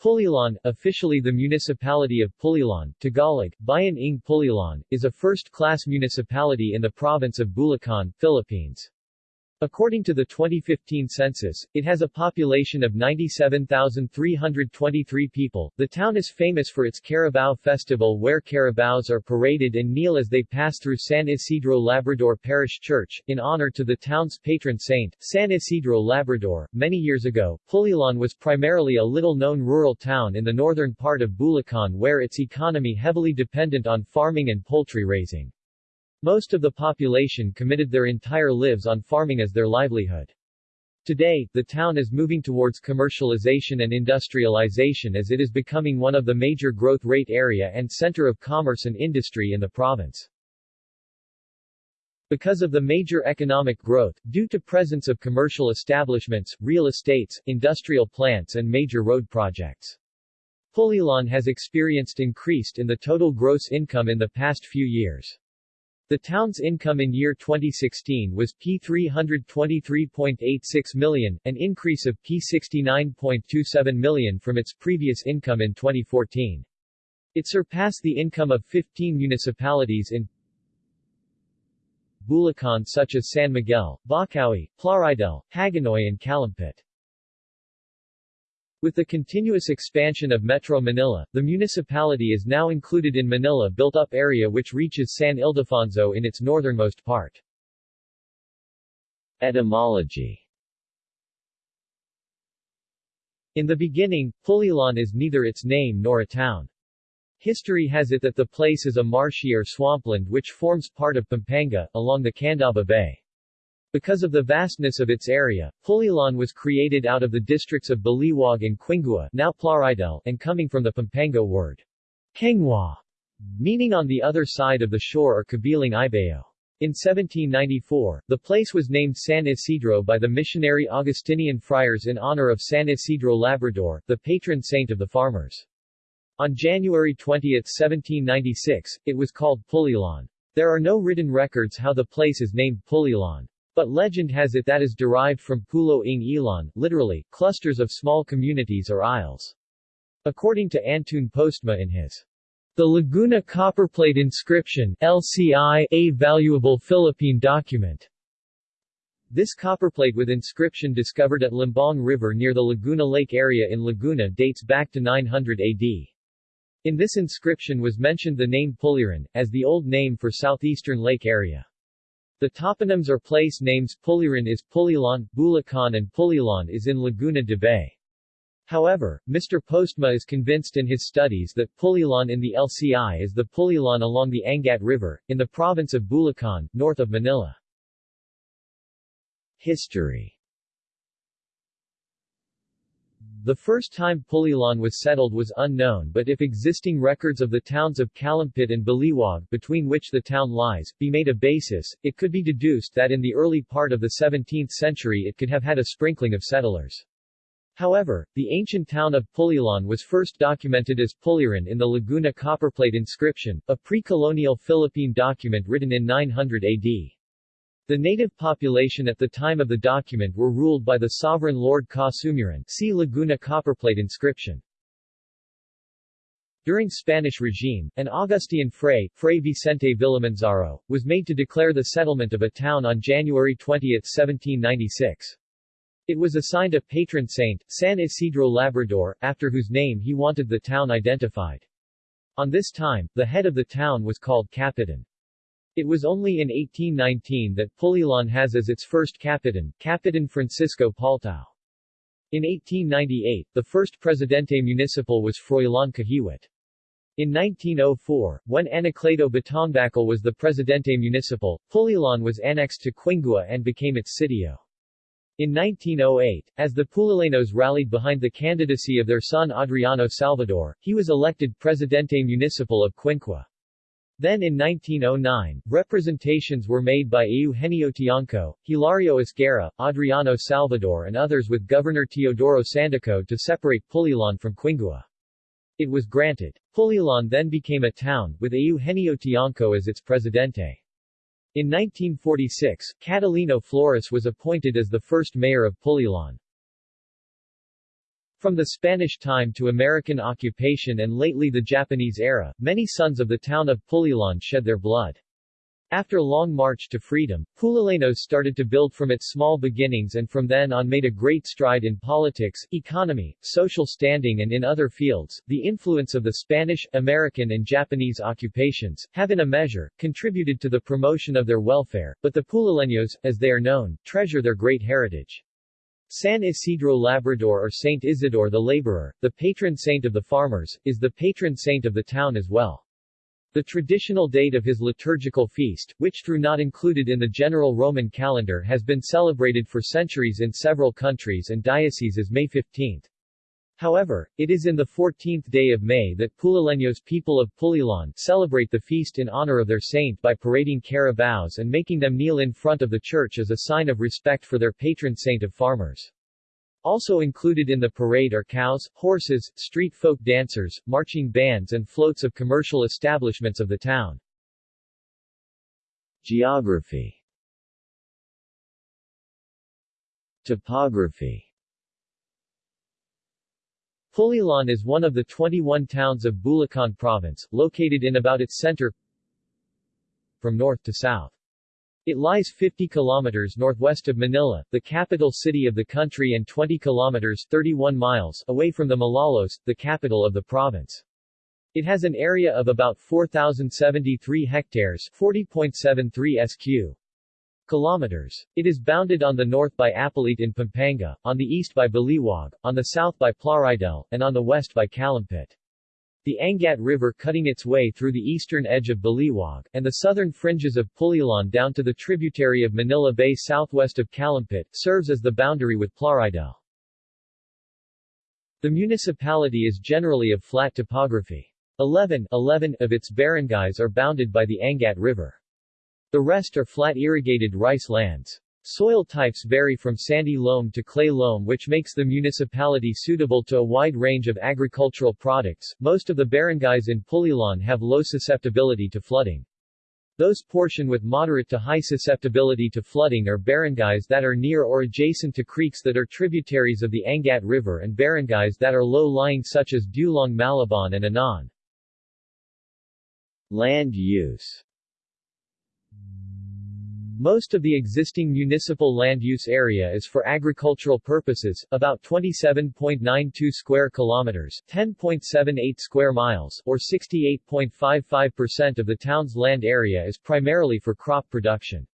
Pulilan, officially the municipality of Pulilan, Tagalog, Bayan ng Pulilan, is a first-class municipality in the province of Bulacan, Philippines. According to the 2015 census, it has a population of 97,323 people. The town is famous for its Carabao Festival where carabaos are paraded and kneel as they pass through San Isidro Labrador Parish Church, in honor to the town's patron saint, San Isidro Labrador. Many years ago, Pulilan was primarily a little-known rural town in the northern part of Bulacan where its economy heavily dependent on farming and poultry raising. Most of the population committed their entire lives on farming as their livelihood. Today, the town is moving towards commercialization and industrialization as it is becoming one of the major growth rate area and center of commerce and industry in the province. Because of the major economic growth, due to presence of commercial establishments, real estates, industrial plants and major road projects. Pulilan has experienced increased in the total gross income in the past few years. The town's income in year 2016 was P323.86 million, an increase of P69.27 million from its previous income in 2014. It surpassed the income of 15 municipalities in Bulacan such as San Miguel, Bocaue, Plaridel, Hagonoy and Calumpit. With the continuous expansion of Metro Manila, the municipality is now included in Manila built-up area which reaches San Ildefonso in its northernmost part. Etymology In the beginning, Pulilan is neither its name nor a town. History has it that the place is a marshy or swampland which forms part of Pampanga, along the Candaba Bay. Because of the vastness of its area, Pulilan was created out of the districts of Baliwag and Quingua now Plaridel, and coming from the Pampango word, Kengwa, meaning on the other side of the shore or Kabilang Ibao. In 1794, the place was named San Isidro by the missionary Augustinian friars in honor of San Isidro Labrador, the patron saint of the farmers. On January 20, 1796, it was called Pulilan. There are no written records how the place is named Pulilan. But legend has it that is derived from Pulo ng Ilan, literally, clusters of small communities or isles. According to Antoon Postma in his The Laguna Copperplate Inscription LCI, a valuable Philippine document. This copperplate with inscription discovered at Lumbang River near the Laguna Lake area in Laguna dates back to 900 AD. In this inscription was mentioned the name Puliran, as the old name for southeastern lake area. The toponyms or place names Puliran is Pulilan, Bulacan and Pulilan is in Laguna de Bay. However, Mr. Postma is convinced in his studies that Pulilan in the LCI is the Pulilan along the Angat River, in the province of Bulacan, north of Manila. History the first time Pulilan was settled was unknown but if existing records of the towns of Calumpit and Baliwag between which the town lies, be made a basis, it could be deduced that in the early part of the 17th century it could have had a sprinkling of settlers. However, the ancient town of Pulilan was first documented as Puliran in the Laguna copperplate inscription, a pre-colonial Philippine document written in 900 AD. The native population at the time of the document were ruled by the sovereign Lord Ka Sumuran see Laguna copperplate inscription. During Spanish regime, an Augustinian fray, Fray Vicente Villamanzaro, was made to declare the settlement of a town on January 20, 1796. It was assigned a patron saint, San Isidro Labrador, after whose name he wanted the town identified. On this time, the head of the town was called Capitan. It was only in 1819 that Pulilan has as its first capitan, Capitan Francisco Paltao. In 1898, the first Presidente Municipal was Froilan Cahiwat. In 1904, when Anacleto Batongbacal was the Presidente Municipal, Pulilan was annexed to Quingua and became its sitio. In 1908, as the Pulilanos rallied behind the candidacy of their son Adriano Salvador, he was elected Presidente Municipal of Quingua. Then in 1909, representations were made by Eugenio Tiangco, Hilario Esguerra, Adriano Salvador and others with Governor Teodoro Sandico to separate Pulilan from Quingua. It was granted. Pulilan then became a town, with Eugenio Tiangco as its presidente. In 1946, Catalino Flores was appointed as the first mayor of Pulilan. From the Spanish time to American occupation and lately the Japanese era, many sons of the town of Pulilan shed their blood. After long march to freedom, Pulilanos started to build from its small beginnings and from then on made a great stride in politics, economy, social standing and in other fields. The influence of the Spanish, American and Japanese occupations, have in a measure, contributed to the promotion of their welfare, but the Pulileños, as they are known, treasure their great heritage. San Isidro Labrador or Saint Isidore the Laborer, the patron saint of the farmers, is the patron saint of the town as well. The traditional date of his liturgical feast, which through not included in the general Roman calendar has been celebrated for centuries in several countries and dioceses May 15. However, it is in the 14th day of May that Pulileños people of Pulilan celebrate the feast in honor of their saint by parading carabaos and making them kneel in front of the church as a sign of respect for their patron saint of farmers. Also included in the parade are cows, horses, street folk dancers, marching bands and floats of commercial establishments of the town. Geography Topography Pulilan is one of the 21 towns of Bulacan Province, located in about its center from north to south. It lies 50 kilometers northwest of Manila, the capital city of the country and 20 kilometers 31 miles away from the Malolos, the capital of the province. It has an area of about 4,073 hectares 40.73 sq kilometers. It is bounded on the north by Apalit in Pampanga, on the east by Baliwag, on the south by Plaridel, and on the west by Calumpit. The Angat River cutting its way through the eastern edge of Baliwag, and the southern fringes of Pulilan down to the tributary of Manila Bay southwest of Calumpit, serves as the boundary with Plaridel. The municipality is generally of flat topography. 11, 11 of its barangays are bounded by the Angat River. The rest are flat irrigated rice lands. Soil types vary from sandy loam to clay loam which makes the municipality suitable to a wide range of agricultural products. Most of the barangays in Pulilan have low susceptibility to flooding. Those portion with moderate to high susceptibility to flooding are barangays that are near or adjacent to creeks that are tributaries of the Angat River and barangays that are low-lying such as Dulong Malabon and Anan. Land use most of the existing municipal land use area is for agricultural purposes, about 27.92 square kilometers, 10.78 square miles, or 68.55% of the town's land area is primarily for crop production.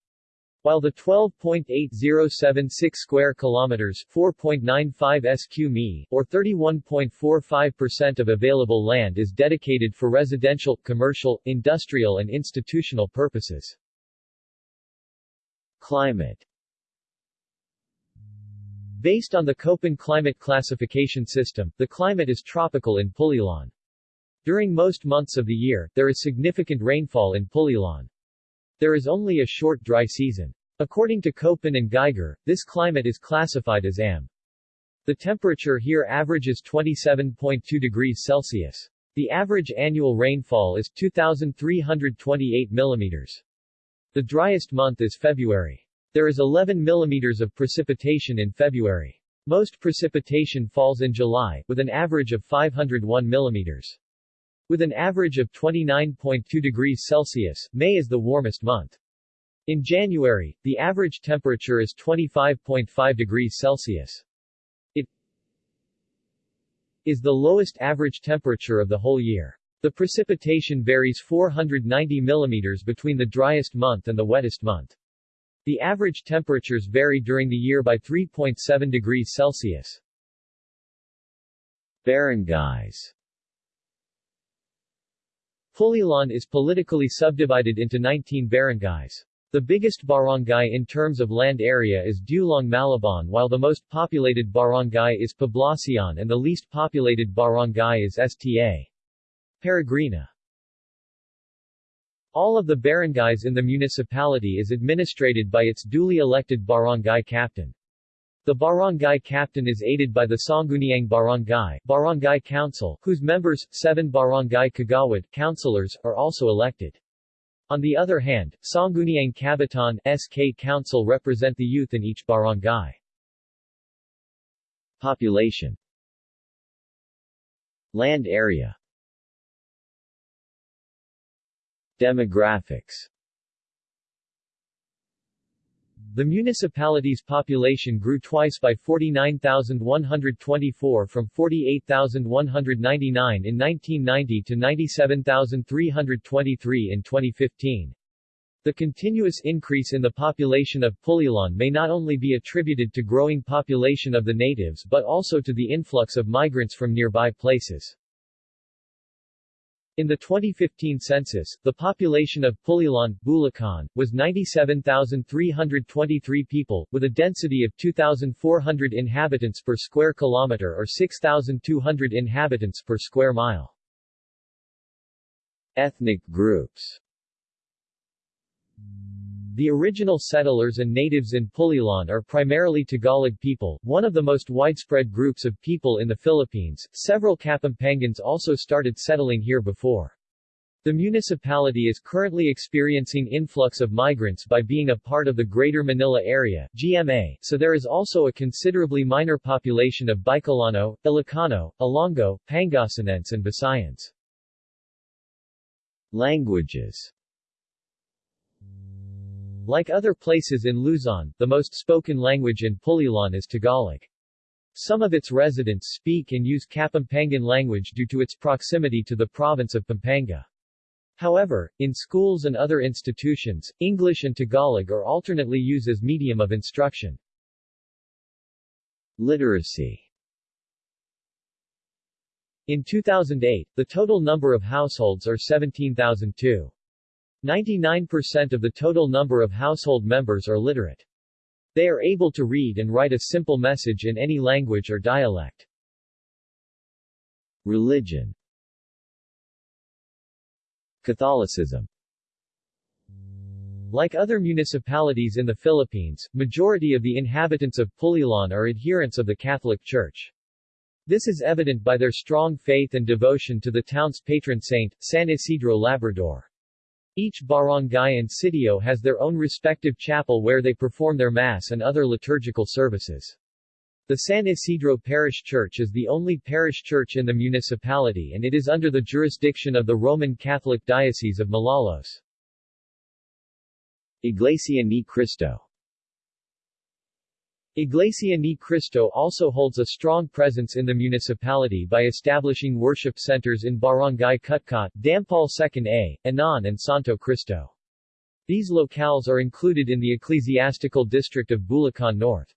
While the 12.8076 square kilometers, 4.95 sq mi, or 31.45% of available land is dedicated for residential, commercial, industrial and institutional purposes. Climate Based on the Köppen climate classification system, the climate is tropical in Pulilan. During most months of the year, there is significant rainfall in Pulilan. There is only a short dry season. According to Köppen and Geiger, this climate is classified as AM. The temperature here averages 27.2 degrees Celsius. The average annual rainfall is 2,328 millimeters. The driest month is February. There is 11 mm of precipitation in February. Most precipitation falls in July, with an average of 501 mm. With an average of 29.2 degrees Celsius, May is the warmest month. In January, the average temperature is 25.5 degrees Celsius. It is the lowest average temperature of the whole year. The precipitation varies 490 mm between the driest month and the wettest month. The average temperatures vary during the year by 3.7 degrees Celsius. Barangays Pulilan is politically subdivided into 19 barangays. The biggest barangay in terms of land area is Dulong Malabon while the most populated barangay is Poblacion and the least populated barangay is Sta. Peregrina All of the barangays in the municipality is administrated by its duly elected barangay captain. The barangay captain is aided by the Sangguniang Barangay Barangay Council, whose members, seven barangay kagawad councilors, are also elected. On the other hand, Sangguniang Kabataan SK Council represent the youth in each barangay. Population Land area Demographics the municipality's population grew twice by 49,124 from 48,199 in 1990 to 97,323 in 2015. The continuous increase in the population of Pulilan may not only be attributed to growing population of the natives but also to the influx of migrants from nearby places. In the 2015 census, the population of Pulilan, Bulacan, was 97,323 people, with a density of 2,400 inhabitants per square kilometer or 6,200 inhabitants per square mile. Ethnic groups the original settlers and natives in Pulilan are primarily Tagalog people, one of the most widespread groups of people in the Philippines. Several Kapampangans also started settling here before. The municipality is currently experiencing influx of migrants by being a part of the Greater Manila Area GMA, so there is also a considerably minor population of Bicolano, Ilocano, Ilonggo, Pangasinense and Visayans. Languages like other places in Luzon, the most spoken language in Pulilan is Tagalog. Some of its residents speak and use Kapampangan language due to its proximity to the province of Pampanga. However, in schools and other institutions, English and Tagalog are alternately used as medium of instruction. Literacy In 2008, the total number of households are 17,002. 99% of the total number of household members are literate. They are able to read and write a simple message in any language or dialect. Religion Catholicism Like other municipalities in the Philippines, majority of the inhabitants of Pulilan are adherents of the Catholic Church. This is evident by their strong faith and devotion to the town's patron saint, San Isidro Labrador. Each barangay and sitio has their own respective chapel where they perform their mass and other liturgical services. The San Isidro Parish Church is the only parish church in the municipality and it is under the jurisdiction of the Roman Catholic Diocese of Malolos. Iglesia Ni Cristo Iglesia Ni Cristo also holds a strong presence in the municipality by establishing worship centers in Barangay Cutcot, Dampol 2nd A, Anan and Santo Cristo. These locales are included in the ecclesiastical district of Bulacan North.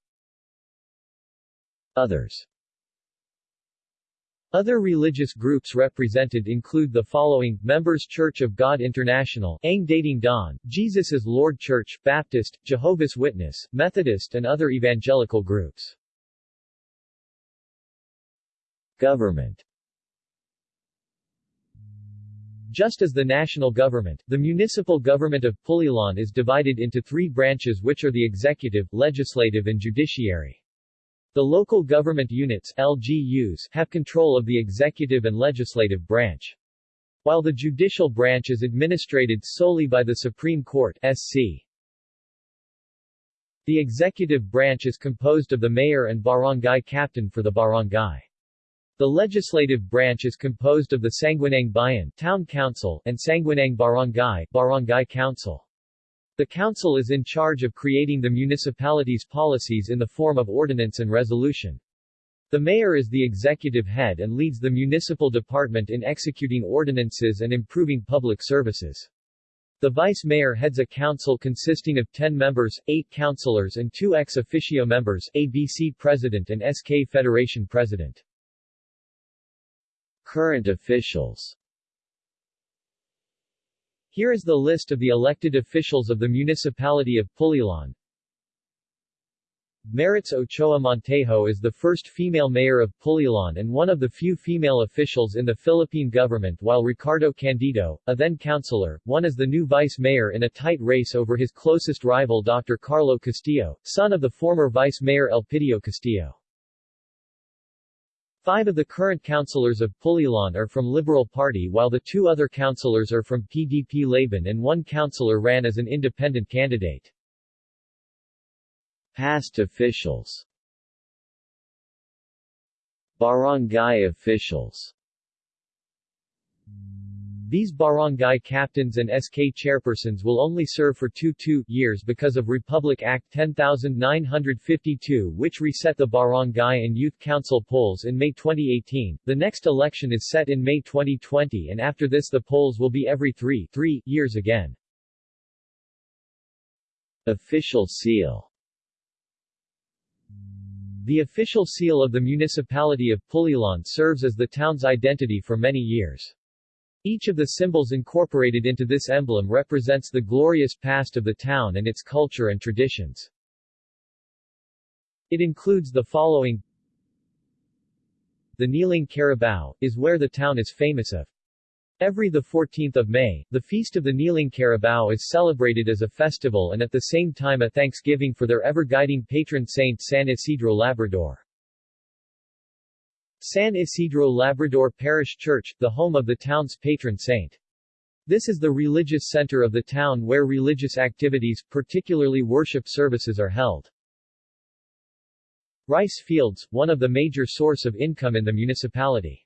Others other religious groups represented include the following, Members Church of God International, Ang Dating Daan, Jesus is Lord Church, Baptist, Jehovah's Witness, Methodist and other evangelical groups. Government Just as the national government, the municipal government of Pulilan is divided into three branches which are the executive, legislative and judiciary. The local government units LGUs have control of the executive and legislative branch. While the judicial branch is administrated solely by the Supreme Court SC. The executive branch is composed of the mayor and barangay captain for the barangay. The legislative branch is composed of the Sangguniang Bayan Town Council and Sangguniang Barangay Barangay Council. The council is in charge of creating the municipality's policies in the form of ordinance and resolution. The mayor is the executive head and leads the municipal department in executing ordinances and improving public services. The vice mayor heads a council consisting of 10 members, 8 councilors and 2 ex officio members, ABC president and SK Federation president. Current officials here is the list of the elected officials of the municipality of Pulilan. Maritz Ochoa Montejo is the first female mayor of Pulilan and one of the few female officials in the Philippine government while Ricardo Candido, a then councilor, won as the new vice mayor in a tight race over his closest rival Dr. Carlo Castillo, son of the former vice mayor Elpidio Castillo. Five of the current councillors of Pulilan are from Liberal Party while the two other councillors are from PDP Laban and one councillor ran as an independent candidate. Past officials Barangay officials These barangay captains and SK chairpersons will only serve for two two years because of Republic Act 10952 which reset the barangay and youth council polls in May 2018. The next election is set in May 2020 and after this the polls will be every three, three years again. Official seal The official seal of the municipality of Pulilan serves as the town's identity for many years. Each of the symbols incorporated into this emblem represents the glorious past of the town and its culture and traditions. It includes the following The Kneeling Carabao, is where the town is famous of. Every 14 May, the Feast of the Kneeling Carabao is celebrated as a festival and at the same time a thanksgiving for their ever-guiding patron saint San Isidro Labrador. San Isidro Labrador Parish Church, the home of the town's patron saint. This is the religious center of the town where religious activities, particularly worship services are held. Rice fields, one of the major source of income in the municipality.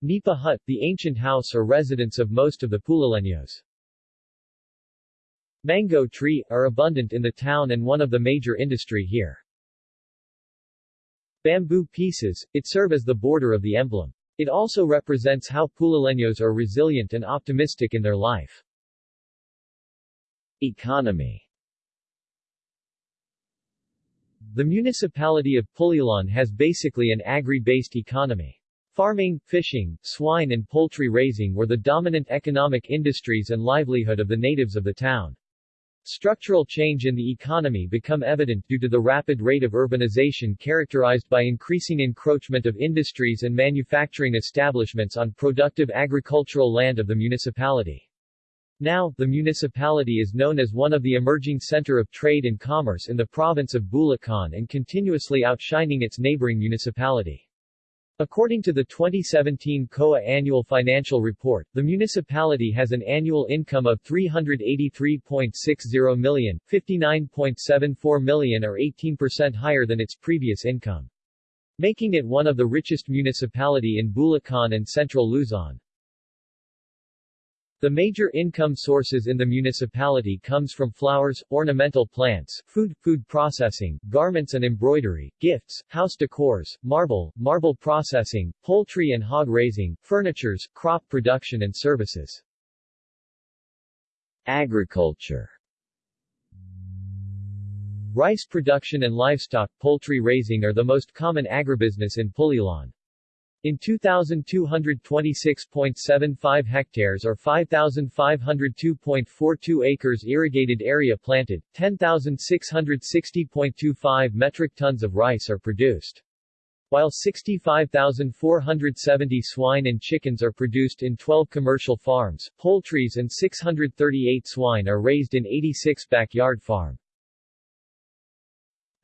Nipa hut, the ancient house or residence of most of the Pulileños. Mango tree, are abundant in the town and one of the major industry here. Bamboo pieces, it serve as the border of the emblem. It also represents how Pulileños are resilient and optimistic in their life. Economy The municipality of Pulilan has basically an agri-based economy. Farming, fishing, swine and poultry raising were the dominant economic industries and livelihood of the natives of the town. Structural change in the economy become evident due to the rapid rate of urbanization characterized by increasing encroachment of industries and manufacturing establishments on productive agricultural land of the municipality. Now, the municipality is known as one of the emerging center of trade and commerce in the province of Bulacan and continuously outshining its neighboring municipality. According to the 2017 COA Annual Financial Report, the municipality has an annual income of 383.60 million, 59.74 million or 18% higher than its previous income. Making it one of the richest municipality in Bulacan and central Luzon. The major income sources in the municipality comes from flowers, ornamental plants, food, food processing, garments and embroidery, gifts, house decors, marble, marble processing, poultry and hog raising, furnitures, crop production and services. Agriculture Rice production and livestock poultry raising are the most common agribusiness in Pulilan. In 2,226.75 hectares or 5,502.42 acres irrigated area planted, 10,660.25 metric tons of rice are produced. While 65,470 swine and chickens are produced in 12 commercial farms, poultries and 638 swine are raised in 86 backyard farm.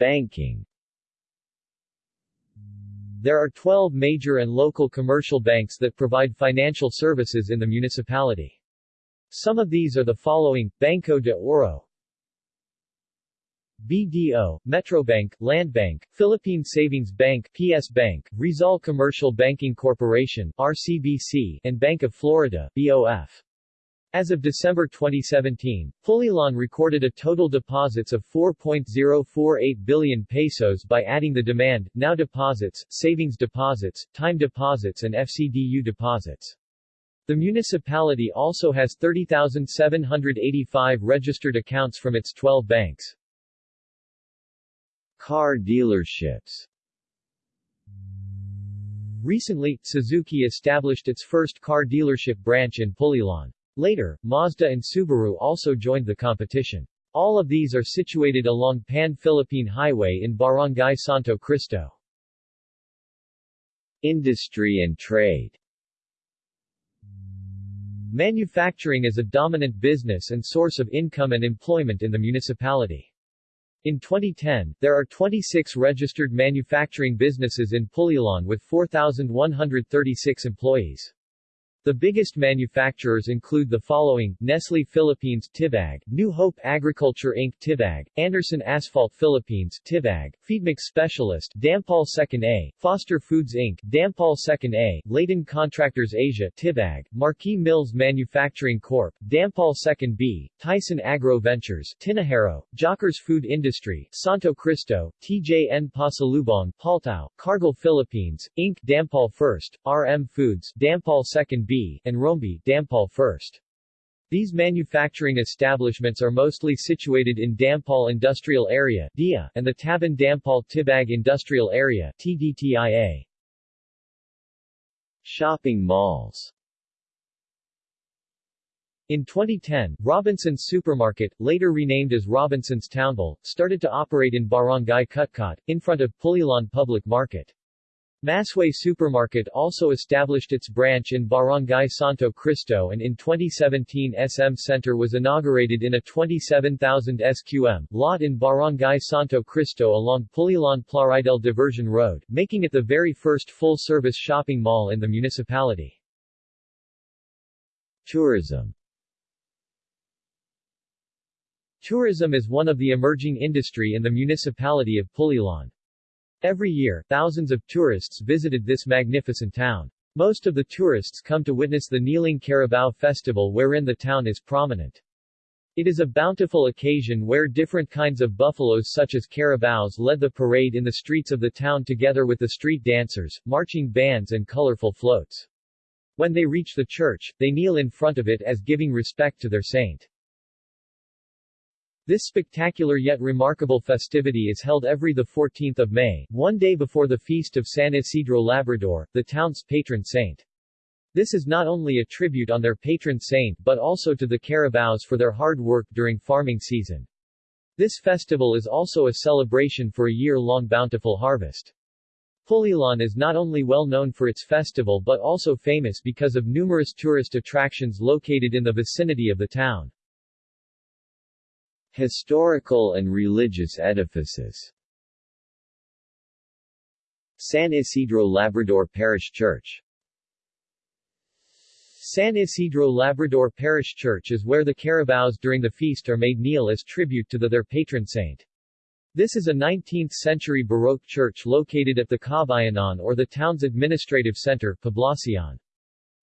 Banking there are 12 major and local commercial banks that provide financial services in the municipality. Some of these are the following, Banco de Oro, BDO, Metrobank, Landbank, Philippine Savings Bank, PS Bank, Rizal Commercial Banking Corporation, RCBC, and Bank of Florida, BOF. As of December 2017, Pulilan recorded a total deposits of 4.048 billion pesos by adding the demand, now deposits, savings deposits, time deposits and FCDU deposits. The municipality also has 30,785 registered accounts from its 12 banks. Car dealerships Recently, Suzuki established its first car dealership branch in Pulilan. Later, Mazda and Subaru also joined the competition. All of these are situated along Pan-Philippine Highway in Barangay Santo Cristo. Industry and trade Manufacturing is a dominant business and source of income and employment in the municipality. In 2010, there are 26 registered manufacturing businesses in Pulilan with 4,136 employees. The biggest manufacturers include the following, Nestle Philippines Tibag, New Hope Agriculture Inc. Tibag, Anderson Asphalt Philippines Tibag, Feedmix Specialist Dampol 2nd A, Foster Foods Inc. Dampol 2nd A, Leighton Contractors Asia Tibag, Marquis Mills Manufacturing Corp. Dampol 2nd B, Tyson Agro Ventures Tinajero, Jockers Food Industry Santo Cristo, TJN Pasalubong Paltao, Cargill Philippines, Inc. Dampol 1st, RM Foods Dampol 2nd B, and Rombi Dampol first. These manufacturing establishments are mostly situated in Dampol Industrial Area DIA, and the Tabon Dampol Tibag Industrial Area TDTIA. Shopping malls in 2010, Robinson's Supermarket, later renamed as Robinson's Townville, started to operate in Barangay Cutcot, in front of Pulilan Public Market. Masway Supermarket also established its branch in Barangay Santo Cristo and in 2017 SM Center was inaugurated in a 27,000 SQM lot in Barangay Santo Cristo along Pulilan Plaridel Diversion Road, making it the very first full-service shopping mall in the municipality. Tourism Tourism is one of the emerging industry in the municipality of Pulilan. Every year, thousands of tourists visited this magnificent town. Most of the tourists come to witness the Kneeling Carabao Festival wherein the town is prominent. It is a bountiful occasion where different kinds of buffaloes such as carabaos led the parade in the streets of the town together with the street dancers, marching bands and colorful floats. When they reach the church, they kneel in front of it as giving respect to their saint. This spectacular yet remarkable festivity is held every 14 May, one day before the feast of San Isidro Labrador, the town's patron saint. This is not only a tribute on their patron saint but also to the Carabaos for their hard work during farming season. This festival is also a celebration for a year-long bountiful harvest. Pulilan is not only well known for its festival but also famous because of numerous tourist attractions located in the vicinity of the town. Historical and religious edifices San Isidro Labrador Parish Church San Isidro Labrador Parish Church is where the Carabaos during the feast are made kneel as tribute to the, their patron saint. This is a 19th-century Baroque church located at the Kabayanan or the town's administrative center, Poblacion.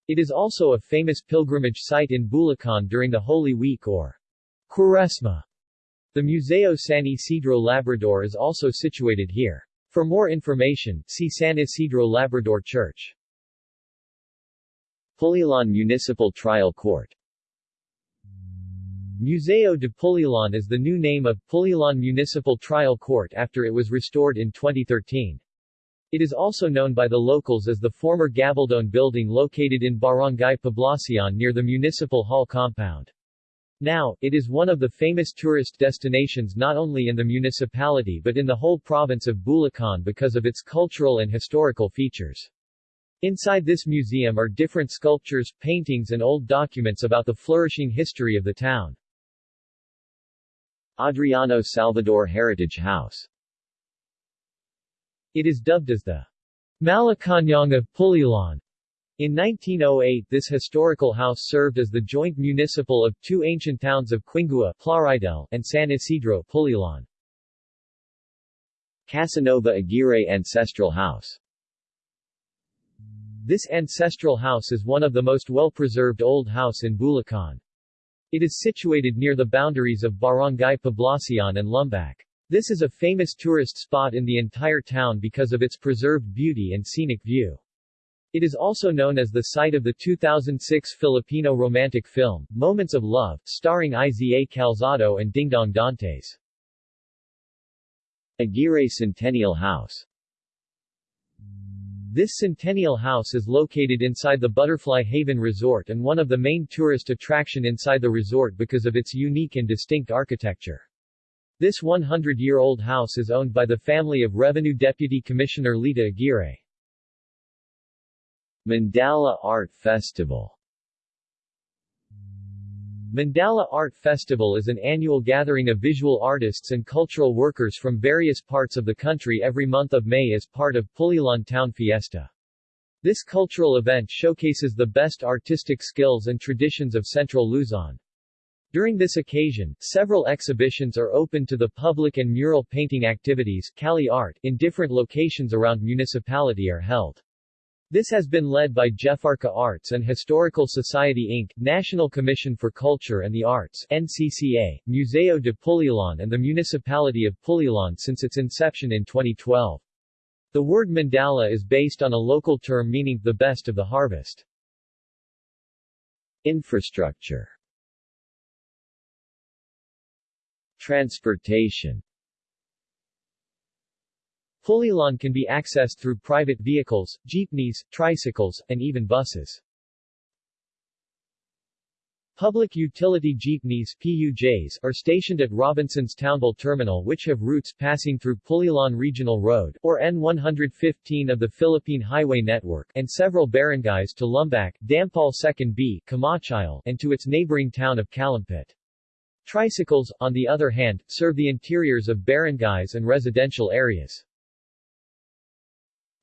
It is also a famous pilgrimage site in Bulacan during the Holy Week or Cuaresma. The Museo San Isidro Labrador is also situated here. For more information, see San Isidro Labrador Church. Pulilan Municipal Trial Court Museo de Pulilan is the new name of Pulilan Municipal Trial Court after it was restored in 2013. It is also known by the locals as the former Gabaldon building located in Barangay Poblacion near the Municipal Hall compound. Now, it is one of the famous tourist destinations not only in the municipality but in the whole province of Bulacan because of its cultural and historical features. Inside this museum are different sculptures, paintings and old documents about the flourishing history of the town. Adriano Salvador Heritage House It is dubbed as the Malacañang of Pulilan in 1908 this historical house served as the joint municipal of two ancient towns of Quingua and San Isidro Pulilan. Casanova Aguirre Ancestral House This ancestral house is one of the most well-preserved old house in Bulacan. It is situated near the boundaries of Barangay Poblacion and Lumbac. This is a famous tourist spot in the entire town because of its preserved beauty and scenic view. It is also known as the site of the 2006 Filipino romantic film, Moments of Love, starring Iza Calzado and Dingdong Dantes. Aguirre Centennial House This Centennial House is located inside the Butterfly Haven Resort and one of the main tourist attraction inside the resort because of its unique and distinct architecture. This 100-year-old house is owned by the family of Revenue Deputy Commissioner Lita Aguirre. Mandala Art Festival Mandala Art Festival is an annual gathering of visual artists and cultural workers from various parts of the country every month of May as part of Pulilan Town Fiesta. This cultural event showcases the best artistic skills and traditions of Central Luzon. During this occasion, several exhibitions are open to the public and mural painting activities Cali Art in different locations around municipality are held. This has been led by Jefarka Arts and Historical Society Inc., National Commission for Culture and the Arts NCCA, Museo de Pulilan and the Municipality of Pulilan since its inception in 2012. The word mandala is based on a local term meaning the best of the harvest. Infrastructure Transportation Pulilan can be accessed through private vehicles, jeepneys, tricycles, and even buses. Public utility jeepneys PUJs are stationed at Robinson's Townville Terminal which have routes passing through Pulilan Regional Road, or N115 of the Philippine Highway Network, and several barangays to Lumbac, Dampol 2nd B, Camachile, and to its neighboring town of Calumpit. Tricycles, on the other hand, serve the interiors of barangays and residential areas.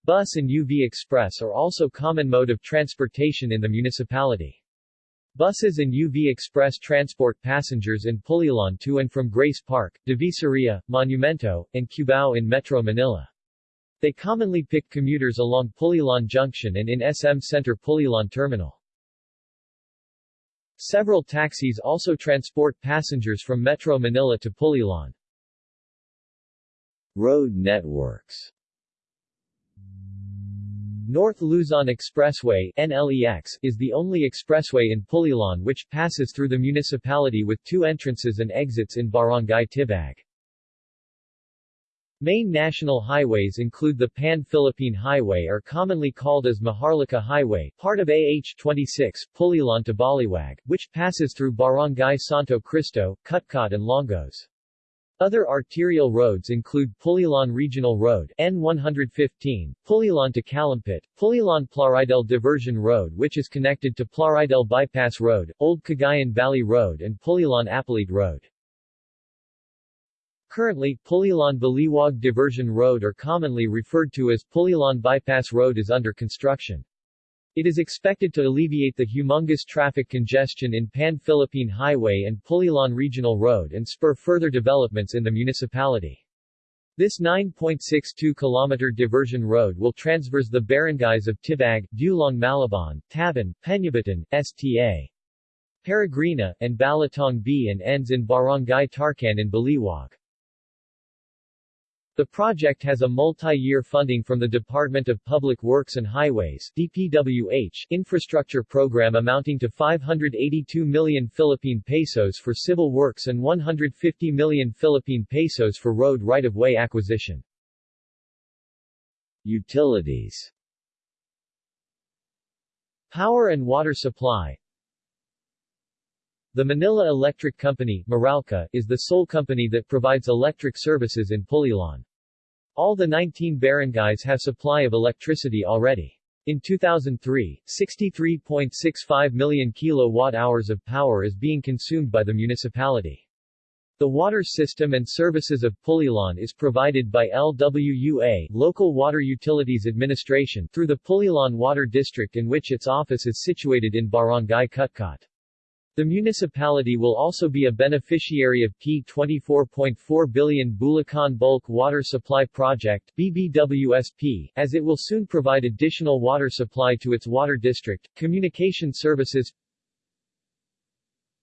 Bus and UV Express are also common mode of transportation in the municipality. Buses and UV Express transport passengers in Pulilan to and from Grace Park, Divisoria, Monumento, and Cubao in Metro Manila. They commonly pick commuters along Pulilan Junction and in SM Center Pulilan Terminal. Several taxis also transport passengers from Metro Manila to Pulilan. Road networks North Luzon Expressway NLEX, is the only expressway in Pulilan which passes through the municipality with two entrances and exits in Barangay Tibag. Main national highways include the Pan-Philippine Highway or commonly called as Maharlika Highway, part of AH-26, Pulilan to Baliwag, which passes through Barangay Santo Cristo, Cutcot and Longos. Other arterial roads include Pulilan Regional Road N115, Pulilan to Calumpit, Pulilan Plaridel Diversion Road which is connected to Plaridel Bypass Road, Old Cagayan Valley Road and Pulilan Apalit Road. Currently, Pulilan Baliwag Diversion Road or commonly referred to as Pulilan Bypass Road is under construction. It is expected to alleviate the humongous traffic congestion in Pan-Philippine Highway and Pulilan Regional Road and spur further developments in the municipality. This 9.62-kilometer diversion road will transverse the barangays of Tibag, Dulong Malabon, Tabon, Peñabatan, Sta. Peregrina, and Balatong B and ends in Barangay Tarcan in Baliwag. The project has a multi-year funding from the Department of Public Works and Highways DPWH infrastructure program amounting to 582 million Philippine pesos for civil works and 150 million Philippine pesos for road right-of-way acquisition. Utilities Power and water supply the Manila Electric Company Meralco, is the sole company that provides electric services in Pulilan. All the 19 barangays have supply of electricity already. In 2003, 63.65 million kilowatt-hours of power is being consumed by the municipality. The water system and services of Pulilan is provided by LWUA Local Water Utilities Administration through the Pulilan Water District in which its office is situated in Barangay Cutcot. The municipality will also be a beneficiary of P24.4 billion Bulacan Bulk Water Supply Project BBWSP, as it will soon provide additional water supply to its water district. Communication services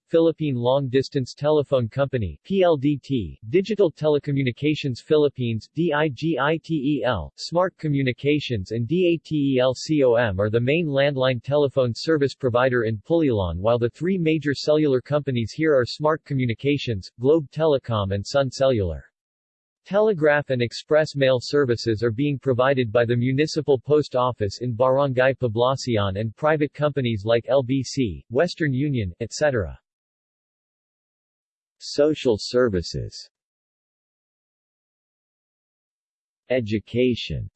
Philippine Long Distance Telephone Company PLDT, Digital Telecommunications Philippines DIGITEL, Smart Communications and DATELCOM are the main landline telephone service provider in Pulilan while the three major cellular companies here are Smart Communications, Globe Telecom and Sun Cellular. Telegraph and express mail services are being provided by the Municipal Post Office in Barangay Poblacion and private companies like LBC, Western Union, etc. Social services Education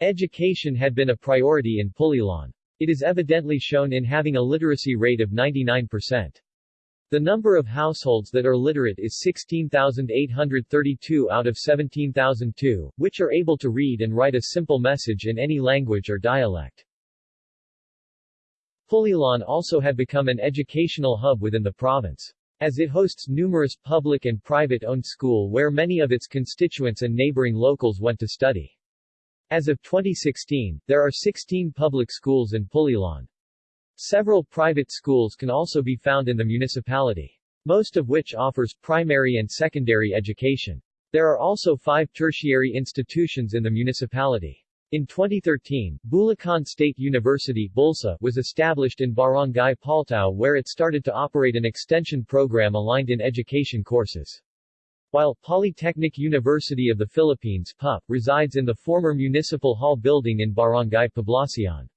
Education had been a priority in Pulilan. It is evidently shown in having a literacy rate of 99%. The number of households that are literate is 16,832 out of 17,002, which are able to read and write a simple message in any language or dialect. Pulilan also had become an educational hub within the province. As it hosts numerous public and private-owned school where many of its constituents and neighboring locals went to study. As of 2016, there are 16 public schools in Pulilan. Several private schools can also be found in the municipality, most of which offers primary and secondary education. There are also five tertiary institutions in the municipality. In 2013, Bulacan State University Bulsa was established in Barangay Paltao where it started to operate an extension program aligned in education courses. While Polytechnic University of the Philippines PUP, resides in the former Municipal Hall building in Barangay Poblacion.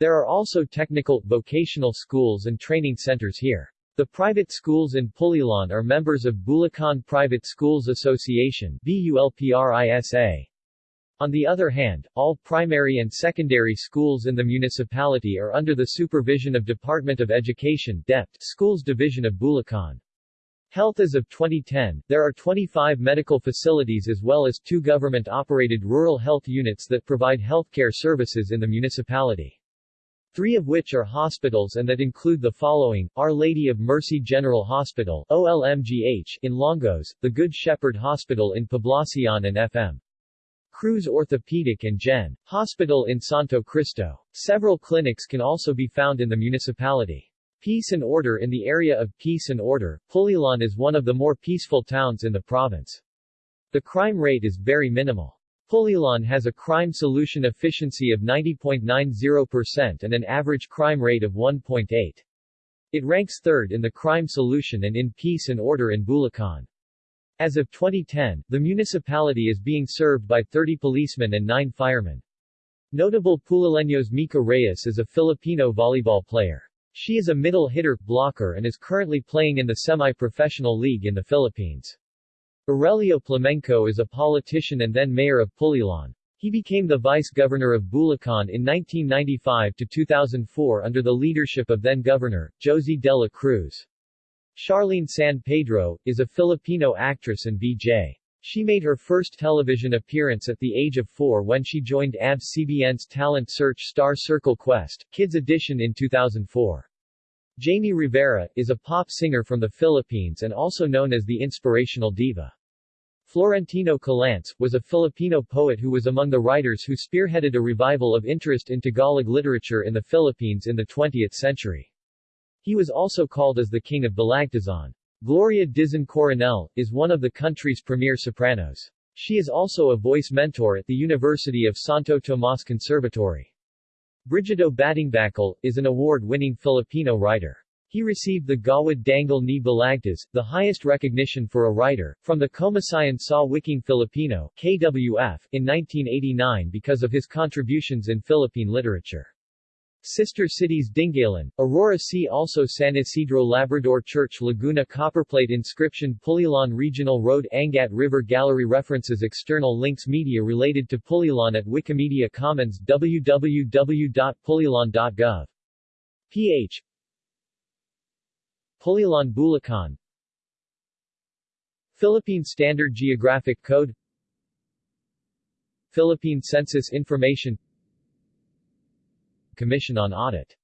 There are also technical, vocational schools and training centers here. The private schools in Pulilan are members of Bulacan Private Schools Association BULPRISA. On the other hand, all primary and secondary schools in the municipality are under the supervision of Department of Education DepEd Schools Division of Bulacan. Health As of 2010, there are 25 medical facilities as well as two government-operated rural health units that provide healthcare services in the municipality. Three of which are hospitals and that include the following, Our Lady of Mercy General Hospital OLMGH in Longos, the Good Shepherd Hospital in Poblacion and FM. Cruz Orthopedic and Gen. Hospital in Santo Cristo. Several clinics can also be found in the municipality. Peace and order In the area of peace and order, Pulilan is one of the more peaceful towns in the province. The crime rate is very minimal. Pulilan has a crime solution efficiency of 90.90% and an average crime rate of 1.8. It ranks third in the crime solution and in peace and order in Bulacan. As of 2010, the municipality is being served by 30 policemen and 9 firemen. Notable Pulileños Mika Reyes is a Filipino volleyball player. She is a middle hitter, blocker and is currently playing in the semi-professional league in the Philippines. Aurelio Plamenco is a politician and then mayor of Pulilan. He became the vice-governor of Bulacan in 1995 to 2004 under the leadership of then-governor, Josie de la Cruz. Charlene San Pedro, is a Filipino actress and VJ. She made her first television appearance at the age of four when she joined ABS-CBN's talent search Star Circle Quest, Kids Edition in 2004. Jamie Rivera, is a pop singer from the Philippines and also known as the inspirational diva. Florentino Collantes, was a Filipino poet who was among the writers who spearheaded a revival of interest in Tagalog literature in the Philippines in the 20th century. He was also called as the King of Balagtasan. Gloria Dizon Coronel, is one of the country's premier sopranos. She is also a voice mentor at the University of Santo Tomas Conservatory. Brigido Batungbakal, is an award-winning Filipino writer. He received the Gawad Dangal ni Balagtas, the highest recognition for a writer, from the Komisyon sa Wikang Filipino KWF, in 1989 because of his contributions in Philippine literature. Sister cities Dingalan, Aurora See also San Isidro Labrador Church Laguna Copperplate inscription Pulilan Regional Road Angat River Gallery References External links Media related to Pulilan at Wikimedia Commons www.pulilan.gov. ph Pulilan Bulacan. Philippine Standard Geographic Code. Philippine Census Information Commission on Audit